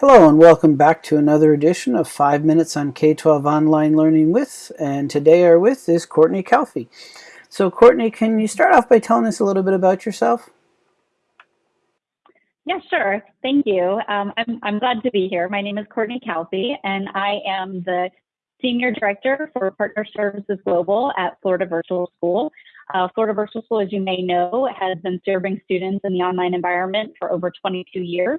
Hello and welcome back to another edition of 5 Minutes on K-12 Online Learning With, and today our with is Courtney Calfee. So Courtney, can you start off by telling us a little bit about yourself? Yeah, sure. Thank you. Um, I'm, I'm glad to be here. My name is Courtney Calfee, and I am the Senior Director for Partner Services Global at Florida Virtual School. Uh, Florida Virtual School, as you may know, has been serving students in the online environment for over 22 years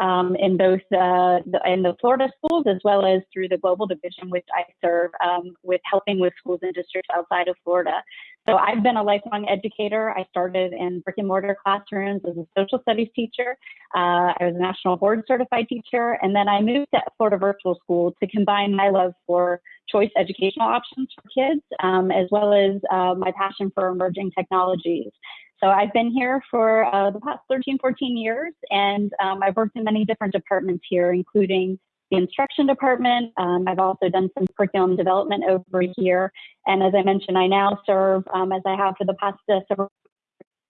um, in both uh, the, in the Florida schools as well as through the global division, which I serve um, with helping with schools and districts outside of Florida. So I've been a lifelong educator. I started in brick and mortar classrooms as a social studies teacher. Uh, I was a national board certified teacher, and then I moved to Florida Virtual School to combine my love for choice educational options for kids, um, as well as uh, my passion for emerging technologies. So I've been here for uh, the past 13, 14 years, and um, I've worked in many different departments here, including the instruction department. Um, I've also done some curriculum development over here. And as I mentioned, I now serve, um, as I have for the past uh, several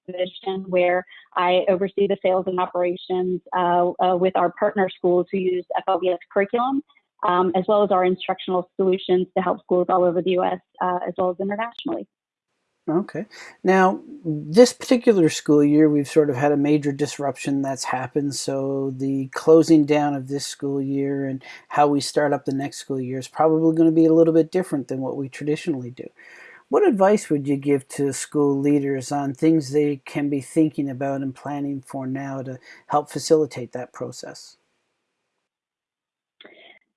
position where I oversee the sales and operations uh, uh, with our partner schools who use FLVS curriculum, um, as well as our instructional solutions to help schools all over the U.S. Uh, as well as internationally. Okay. Now, this particular school year, we've sort of had a major disruption that's happened. So the closing down of this school year and how we start up the next school year is probably going to be a little bit different than what we traditionally do. What advice would you give to school leaders on things they can be thinking about and planning for now to help facilitate that process?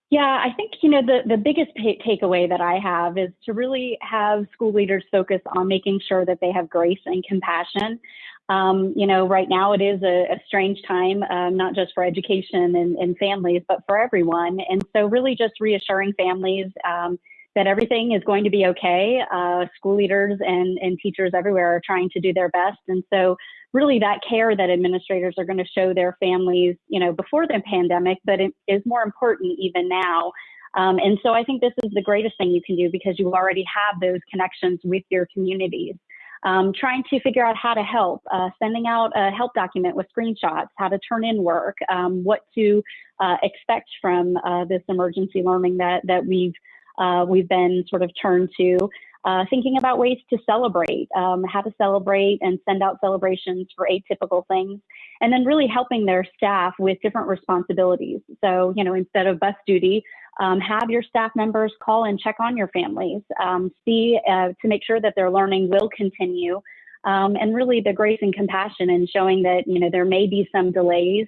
Yeah, I think, you know, the, the biggest takeaway that I have is to really have school leaders focus on making sure that they have grace and compassion. Um, you know, right now it is a, a strange time, um, not just for education and, and, families, but for everyone. And so, really, just reassuring families um, that everything is going to be okay. Uh, school leaders and, and teachers everywhere are trying to do their best. And so, really that care that administrators are going to show their families, you know, before the pandemic, but it is more important even now. Um, and so I think this is the greatest thing you can do because you already have those connections with your communities. Um, trying to figure out how to help, uh, sending out a help document with screenshots, how to turn in work, um, what to uh, expect from uh, this emergency learning that that we've uh, we've been sort of turned to, uh, thinking about ways to celebrate, um, how to celebrate and send out celebrations for atypical things, and then really helping their staff with different responsibilities. So, you know, instead of bus duty, um, have your staff members call and check on your families, um, see uh, to make sure that their learning will continue. Um, and really the grace and compassion and showing that you know there may be some delays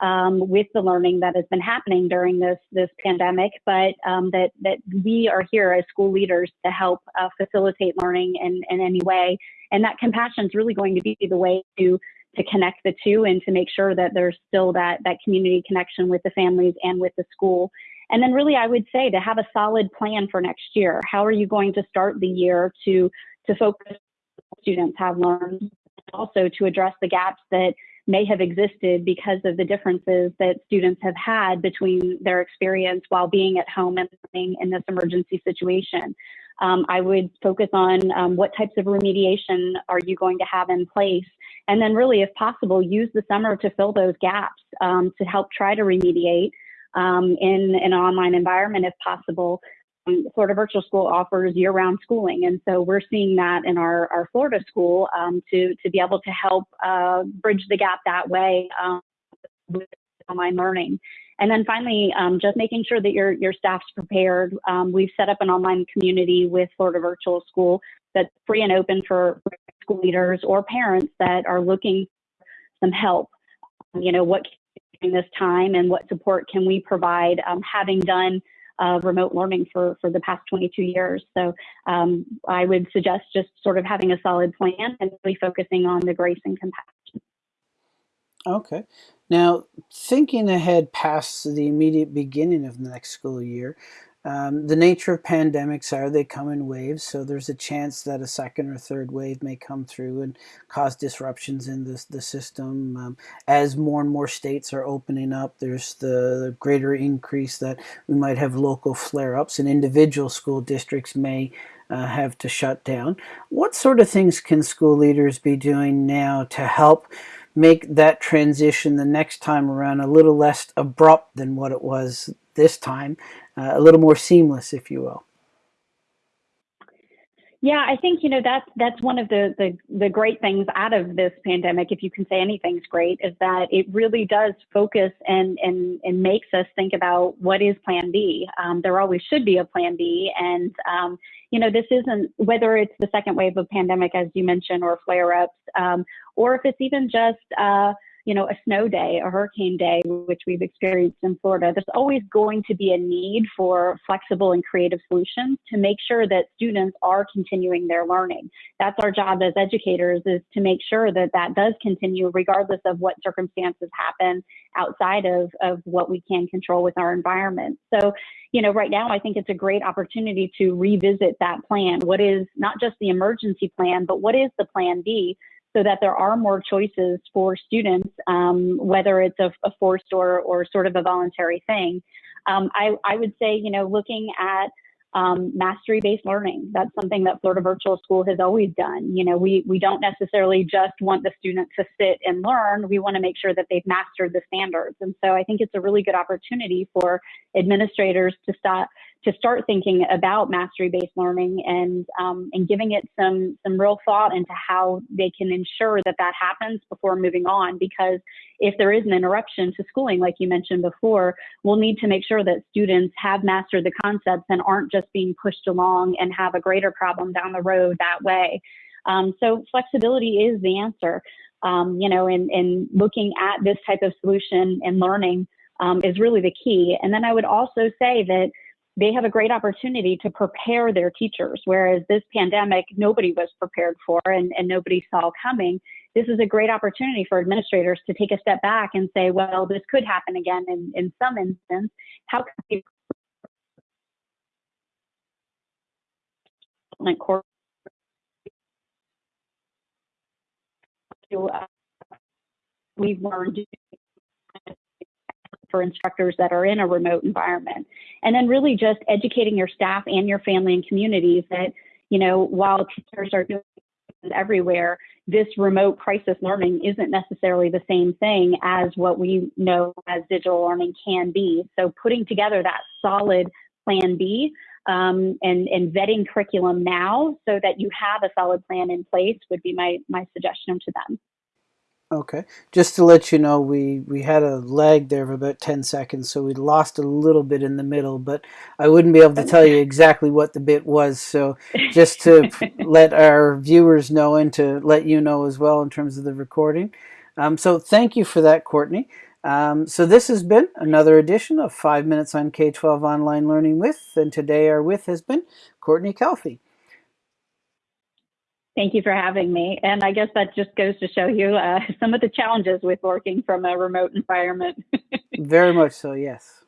um, with the learning that has been happening during this this pandemic, but um, that that we are here as school leaders to help uh, facilitate learning in, in any way, and that compassion is really going to be the way to to connect the two and to make sure that there's still that that community connection with the families and with the school. And then really I would say to have a solid plan for next year. How are you going to start the year to to focus students have learned also to address the gaps that may have existed because of the differences that students have had between their experience while being at home and living in this emergency situation. Um, I would focus on um, what types of remediation are you going to have in place, and then really, if possible, use the summer to fill those gaps um, to help try to remediate um, in, in an online environment if possible, Florida Virtual School offers year-round schooling, and so we're seeing that in our, our Florida school um, to to be able to help uh, bridge the gap that way um, with online learning. And then finally, um, just making sure that your your staff's prepared. Um, we've set up an online community with Florida Virtual School that's free and open for school leaders or parents that are looking some help. You know, what during this time and what support can we provide? Um, having done uh, remote learning for, for the past 22 years. So um, I would suggest just sort of having a solid plan and really focusing on the grace and compassion. Okay. Now, thinking ahead past the immediate beginning of the next school year, um, the nature of pandemics are they come in waves, so there's a chance that a second or third wave may come through and cause disruptions in the, the system. Um, as more and more states are opening up, there's the greater increase that we might have local flare-ups and individual school districts may uh, have to shut down. What sort of things can school leaders be doing now to help make that transition the next time around a little less abrupt than what it was this time, uh, a little more seamless, if you will. Yeah, I think you know that's that's one of the, the the great things out of this pandemic, if you can say anything's great, is that it really does focus and and and makes us think about what is Plan B. Um, there always should be a Plan B, and um, you know this isn't whether it's the second wave of pandemic, as you mentioned, or flare ups, um, or if it's even just uh, you know, a snow day, a hurricane day, which we've experienced in Florida, there's always going to be a need for flexible and creative solutions to make sure that students are continuing their learning. That's our job as educators is to make sure that that does continue regardless of what circumstances happen outside of, of what we can control with our environment. So, you know, right now I think it's a great opportunity to revisit that plan. What is not just the emergency plan, but what is the plan B so that there are more choices for students, um, whether it's a, a, forced or, or sort of a voluntary thing. Um, I, I would say, you know, looking at um, mastery-based learning. That's something that Florida Virtual School has always done. You know, we we don't necessarily just want the students to sit and learn. We want to make sure that they've mastered the standards. And so I think it's a really good opportunity for administrators to start to start thinking about mastery-based learning and um, and giving it some some real thought into how they can ensure that that happens before moving on. Because if there is an interruption to schooling, like you mentioned before, we'll need to make sure that students have mastered the concepts and aren't just being pushed along and have a greater problem down the road that way. Um, so flexibility is the answer. Um, you know, and, and looking at this type of solution and learning um, is really the key. And then I would also say that they have a great opportunity to prepare their teachers, whereas this pandemic, nobody was prepared for and, and nobody saw coming. This is a great opportunity for administrators to take a step back and say, well, this could happen again in, in some instance. How can we uh, we've learned for instructors that are in a remote environment. And then really just educating your staff and your family and communities that, you know, while teachers are doing everywhere, this remote crisis learning isn't necessarily the same thing as what we know as digital learning can be. So putting together that solid plan B um, and, and vetting curriculum now so that you have a solid plan in place would be my, my suggestion to them. Okay, just to let you know, we, we had a lag there of about 10 seconds, so we lost a little bit in the middle, but I wouldn't be able to tell you exactly what the bit was, so just to let our viewers know and to let you know as well in terms of the recording. Um, so thank you for that, Courtney. Um, so this has been another edition of 5 Minutes on K-12 Online Learning With, and today our with has been Courtney Calfee. Thank you for having me. And I guess that just goes to show you uh, some of the challenges with working from a remote environment. Very much so, yes.